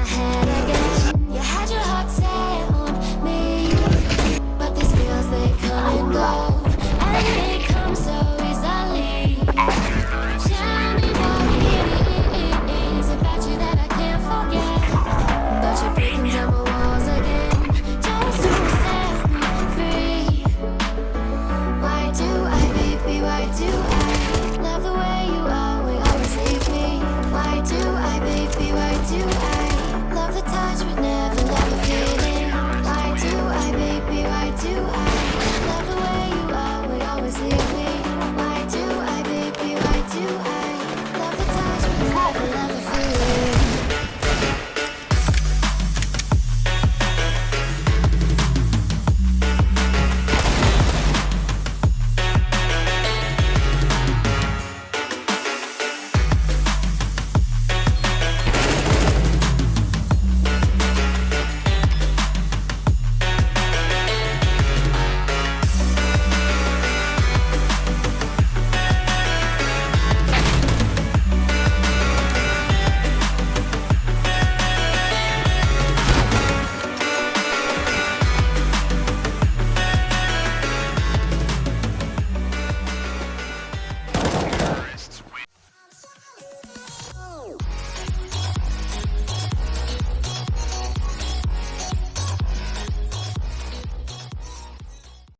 my head